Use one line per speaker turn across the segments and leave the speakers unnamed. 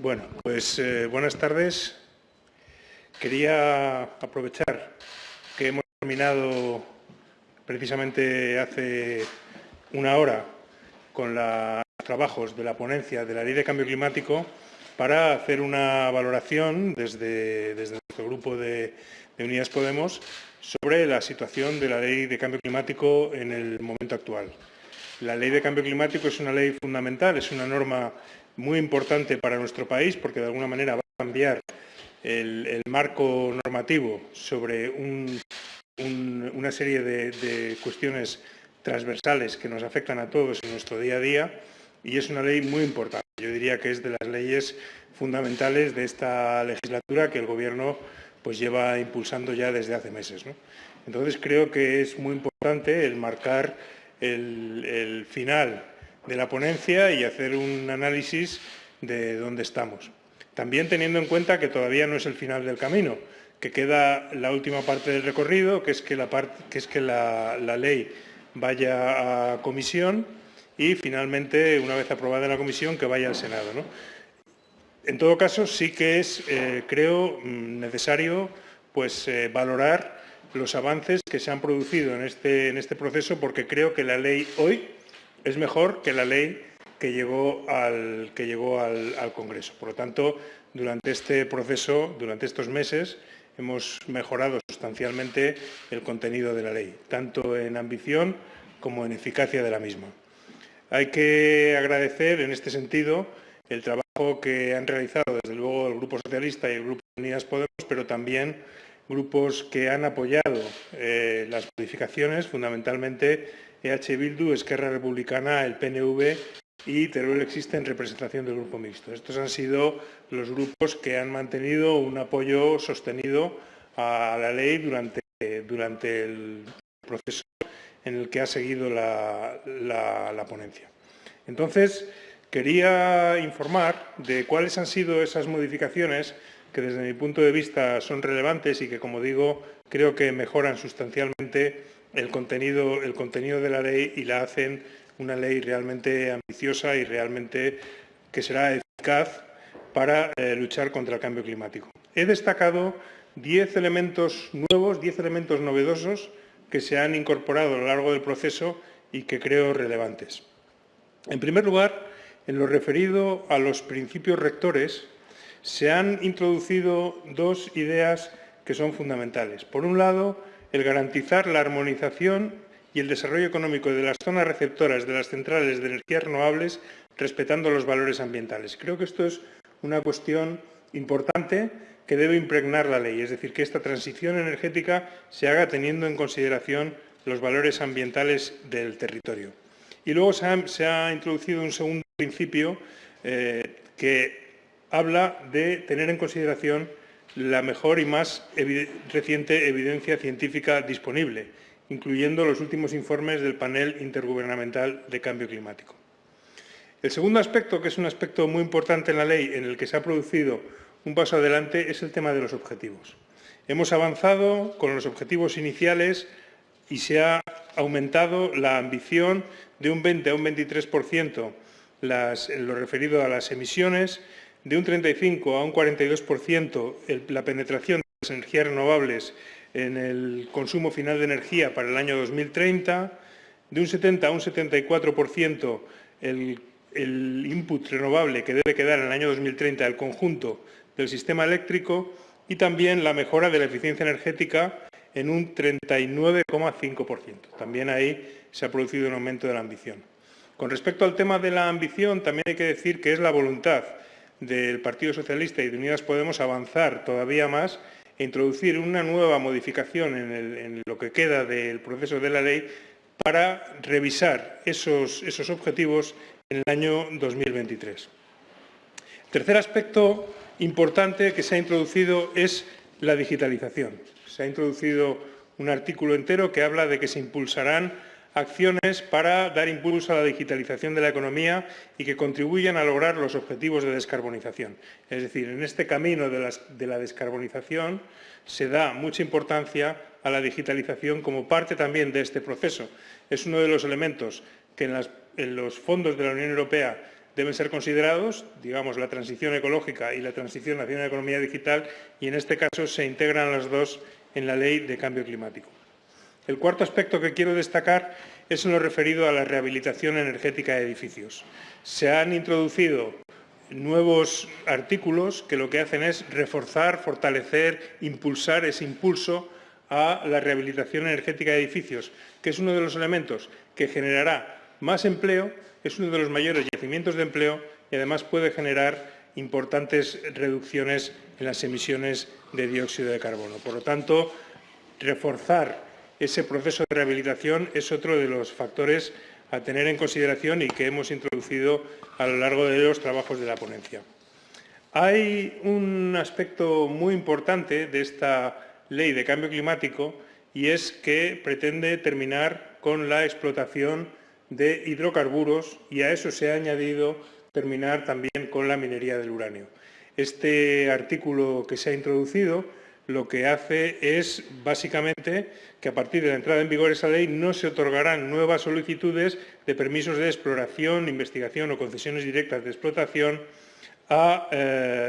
Bueno, pues eh, buenas tardes. Quería aprovechar que hemos terminado precisamente hace una hora con los trabajos de la ponencia de la Ley de Cambio Climático para hacer una valoración desde, nuestro grupo de, de Unidas Podemos sobre la situación de la Ley de Cambio Climático en el momento actual. La Ley de Cambio Climático es una ley fundamental, es una norma muy importante para nuestro país porque de alguna manera va a cambiar el, marco normativo sobre una serie de, cuestiones transversales que nos afectan a todos en nuestro día a día y es una ley muy importante. Yo diría que es de las leyes fundamentales de esta legislatura que el Gobierno pues, lleva impulsando ya desde hace meses. Entonces creo que es muy importante el marcar el, final de la ponencia y hacer un análisis de dónde estamos. También teniendo en cuenta que todavía no es el final del camino, que queda la última parte del recorrido, que es que la, que es que la, ley vaya a comisión y finalmente, una vez aprobada en la comisión, que vaya al Senado. En todo caso, sí que es, eh, creo, mm, necesario pues, eh, valorar los avances que se han producido en este, en este proceso porque creo que la ley hoy es mejor que la ley que llegó, al, que llegó al, Congreso. Por lo tanto, durante este proceso, durante estos meses, hemos mejorado sustancialmente el contenido de la ley, tanto en ambición como en eficacia de la misma. Hay que agradecer, en este sentido, el trabajo que han realizado, desde luego, el Grupo Socialista y el Grupo Unidas Podemos, pero también grupos que han apoyado eh, las modificaciones, fundamentalmente EH Bildu, Esquerra Republicana, el PNV y Teruel existe en representación del Grupo Mixto. Estos han sido los grupos que han mantenido un apoyo sostenido a la ley durante, durante el proceso en el que ha seguido la, la ponencia. Entonces, quería informar de cuáles han sido esas modificaciones que desde mi punto de vista son relevantes y que, como digo, creo que mejoran sustancialmente el contenido, contenido de la ley y la hacen una ley realmente ambiciosa y realmente que será eficaz para eh, luchar contra el cambio climático. He destacado diez elementos nuevos, diez elementos novedosos que se han incorporado a lo largo del proceso y que creo relevantes. En primer lugar, en lo referido a los principios rectores se han introducido dos ideas que son fundamentales. Por un lado, el garantizar la armonización y el desarrollo económico de las zonas receptoras de las centrales de energías renovables respetando los valores ambientales. Creo que esto es una cuestión importante que debe impregnar la ley, es decir, que esta transición energética se haga teniendo en consideración los valores ambientales del territorio. Y luego se ha, introducido un segundo principio eh, que habla de tener en consideración la mejor y más reciente evidencia científica disponible, incluyendo los últimos informes del panel intergubernamental de cambio climático. El segundo aspecto, que es un aspecto muy importante en la ley, en el que se ha producido un paso adelante, es el tema de los objetivos. Hemos avanzado con los objetivos iniciales y se ha aumentado la ambición de un 20 a un 23% en lo referido a las emisiones de un 35 a un 42% la penetración de las energías renovables en el consumo final de energía para el año 2030, de un 70 a un 74% el, el input renovable que debe quedar en el año 2030 al conjunto del sistema eléctrico y también la mejora de la eficiencia energética en un 39,5%. También ahí se ha producido un aumento de la ambición. Con respecto al tema de la ambición, también hay que decir que es la voluntad del Partido Socialista y de Unidas Podemos avanzar todavía más e introducir una nueva modificación en, lo que queda del proceso de la ley para revisar esos, esos objetivos en el año 2023. El tercer aspecto importante que se ha introducido es la digitalización. Se ha introducido un artículo entero que habla de que se impulsarán acciones para dar impulso a la digitalización de la economía y que contribuyan a lograr los objetivos de descarbonización. Es decir, en este camino de, la descarbonización se da mucha importancia a la digitalización como parte también de este proceso. Es uno de los elementos que en, en los fondos de la Unión Europea deben ser considerados, digamos, la transición ecológica y la transición hacia una economía digital, y en este caso se integran las dos en la Ley de Cambio Climático. El cuarto aspecto que quiero destacar es en lo referido a la rehabilitación energética de edificios. Se han introducido nuevos artículos que lo que hacen es reforzar, fortalecer, impulsar ese impulso a la rehabilitación energética de edificios, que es uno de los elementos que generará más empleo, es uno de los mayores yacimientos de empleo y además puede generar importantes reducciones en las emisiones de dióxido de carbono. Por lo tanto, reforzar ese proceso de rehabilitación es otro de los factores a tener en consideración y que hemos introducido a lo largo de los trabajos de la ponencia. Hay un aspecto muy importante de esta ley de cambio climático y es que pretende terminar con la explotación de hidrocarburos y a eso se ha añadido terminar también con la minería del uranio. Este artículo que se ha introducido lo que hace es, básicamente, que a partir de la entrada en vigor de esa ley no se otorgarán nuevas solicitudes de permisos de exploración, investigación o concesiones directas de explotación a eh,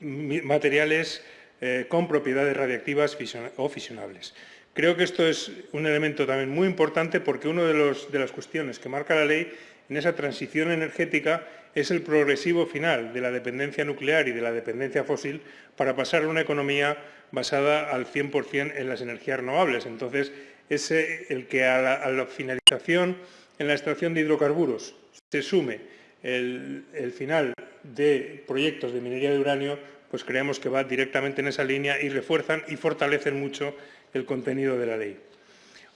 materiales eh, con propiedades radiactivas o fisionables. Creo que esto es un elemento también muy importante porque una de, de las cuestiones que marca la ley en esa transición energética es el progresivo final de la dependencia nuclear y de la dependencia fósil para pasar a una economía basada al 100% en las energías renovables. Entonces, es el que a la, finalización en la extracción de hidrocarburos se sume el, final de proyectos de minería de uranio, pues creemos que va directamente en esa línea y refuerzan y fortalecen mucho el contenido de la ley.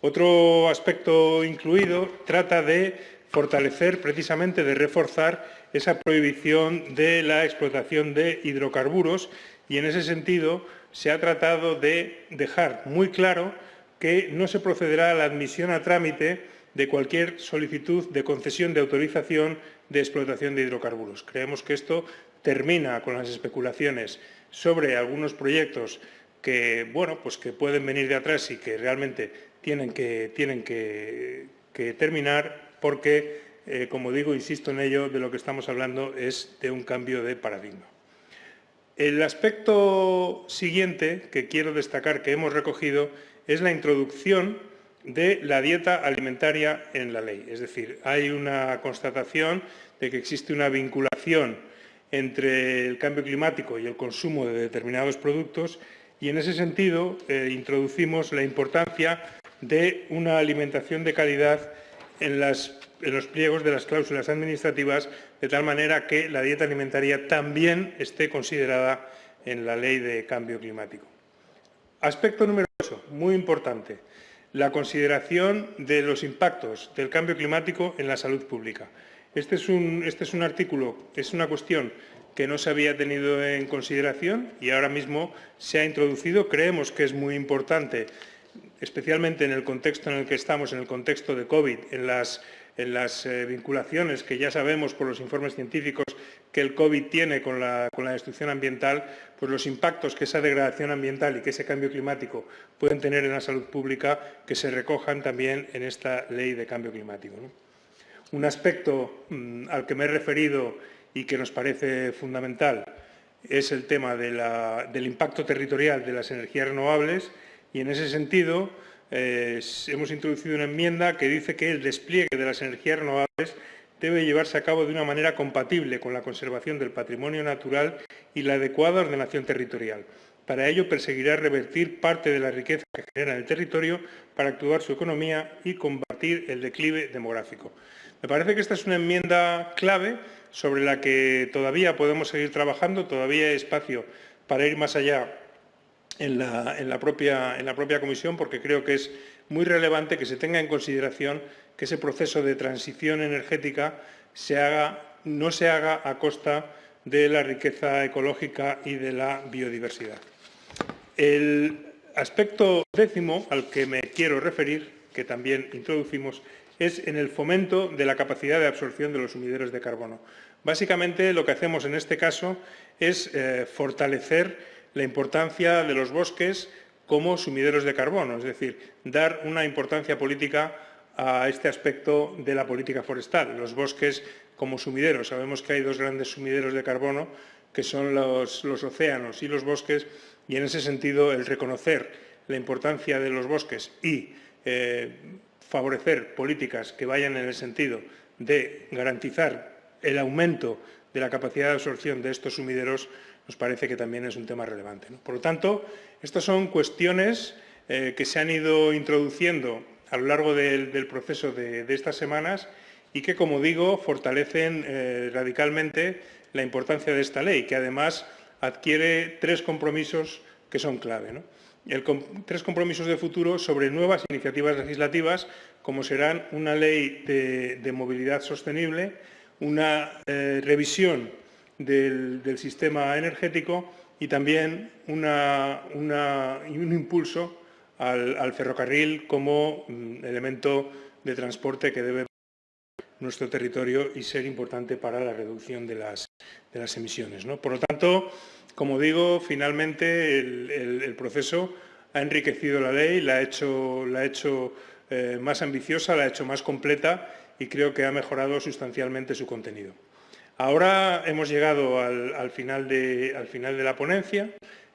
Otro aspecto incluido trata de fortalecer, precisamente de reforzar esa prohibición de la explotación de hidrocarburos y en ese sentido se ha tratado de dejar muy claro que no se procederá a la admisión a trámite de cualquier solicitud de concesión de autorización de explotación de hidrocarburos. Creemos que esto termina con las especulaciones sobre algunos proyectos que, bueno, pues que pueden venir de atrás y que realmente tienen que, tienen que, terminar porque, eh, como digo, insisto en ello, de lo que estamos hablando es de un cambio de paradigma. El aspecto siguiente que quiero destacar que hemos recogido es la introducción de la dieta alimentaria en la ley. Es decir, hay una constatación de que existe una vinculación entre el cambio climático y el consumo de determinados productos y en ese sentido eh, introducimos la importancia de una alimentación de calidad en las en los pliegos de las cláusulas administrativas, de tal manera que la dieta alimentaria también esté considerada en la ley de cambio climático. Aspecto número 8, muy importante, la consideración de los impactos del cambio climático en la salud pública. Este es un, este es un artículo, es una cuestión que no se había tenido en consideración y ahora mismo se ha introducido. Creemos que es muy importante, especialmente en el contexto en el que estamos, en el contexto de COVID, en las en las eh, vinculaciones que ya sabemos por los informes científicos que el COVID tiene con la, destrucción ambiental, pues los impactos que esa degradación ambiental y que ese cambio climático pueden tener en la salud pública, que se recojan también en esta ley de cambio climático. Un aspecto mm, al que me he referido y que nos parece fundamental es el tema del impacto territorial de las energías renovables y en ese sentido eh, hemos introducido una enmienda que dice que el despliegue de las energías renovables debe llevarse a cabo de una manera compatible con la conservación del patrimonio natural y la adecuada ordenación territorial. Para ello perseguirá revertir parte de la riqueza que genera en el territorio para actuar su economía y combatir el declive demográfico. Me parece que esta es una enmienda clave sobre la que todavía podemos seguir trabajando, todavía hay espacio para ir más allá en la, propia, en la propia comisión porque creo que es muy relevante que se tenga en consideración que ese proceso de transición energética se haga, no se haga a costa de la riqueza ecológica y de la biodiversidad. El aspecto décimo al que me quiero referir, que también introducimos, es en el fomento de la capacidad de absorción de los sumideros de carbono. Básicamente lo que hacemos en este caso es eh, fortalecer la importancia de los bosques como sumideros de carbono, es decir, dar una importancia política a este aspecto de la política forestal. Los bosques como sumideros. Sabemos que hay dos grandes sumideros de carbono, que son los, océanos y los bosques, y en ese sentido el reconocer la importancia de los bosques y eh, favorecer políticas que vayan en el sentido de garantizar el aumento de la capacidad de absorción de estos sumideros nos parece que también es un tema relevante. Por lo tanto, estas son cuestiones eh, que se han ido introduciendo a lo largo del, proceso de, estas semanas y que, como digo, fortalecen eh, radicalmente la importancia de esta ley, que además adquiere tres compromisos que son clave. tres compromisos de futuro sobre nuevas iniciativas legislativas, como serán una ley de, movilidad sostenible, una eh, revisión del, sistema energético y también un impulso al, ferrocarril como mm, elemento de transporte que debe nuestro territorio y ser importante para la reducción de las, emisiones. Por lo tanto, como digo, finalmente el, proceso ha enriquecido la ley, la ha hecho, la ha hecho eh, más ambiciosa, la ha hecho más completa y creo que ha mejorado sustancialmente su contenido. Ahora hemos llegado al, final, de, la ponencia.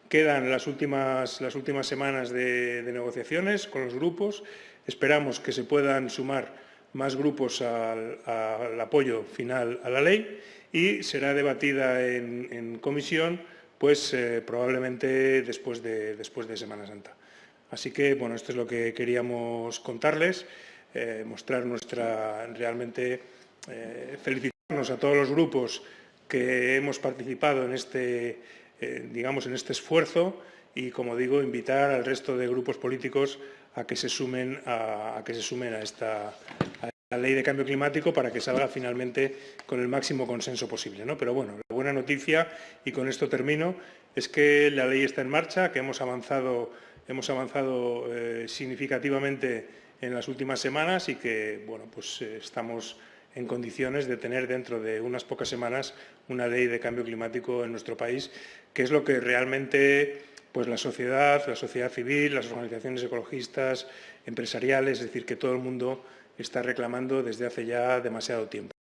Quedan las últimas, semanas de, negociaciones con los grupos. Esperamos que se puedan sumar más grupos al, apoyo final a la ley y será debatida en, comisión pues eh, probablemente después de, Semana Santa. Así que, bueno, esto es lo que queríamos contarles, eh, mostrar nuestra realmente eh, felicitarnos a todos los grupos que hemos participado en este eh, digamos, en este esfuerzo y, como digo, invitar al resto de grupos políticos a que se sumen a, que se sumen a esta ley de cambio climático para que salga finalmente con el máximo consenso posible. ¿no? Pero bueno, la buena noticia, y con esto termino, es que la ley está en marcha, que hemos avanzado, hemos avanzado eh, significativamente en las últimas semanas y que bueno, pues, eh, estamos en condiciones de tener dentro de unas pocas semanas una ley de cambio climático en nuestro país, que es lo que realmente pues, la sociedad, la sociedad civil, las organizaciones ecologistas, empresariales, es decir, que todo el mundo está reclamando desde hace ya demasiado tiempo.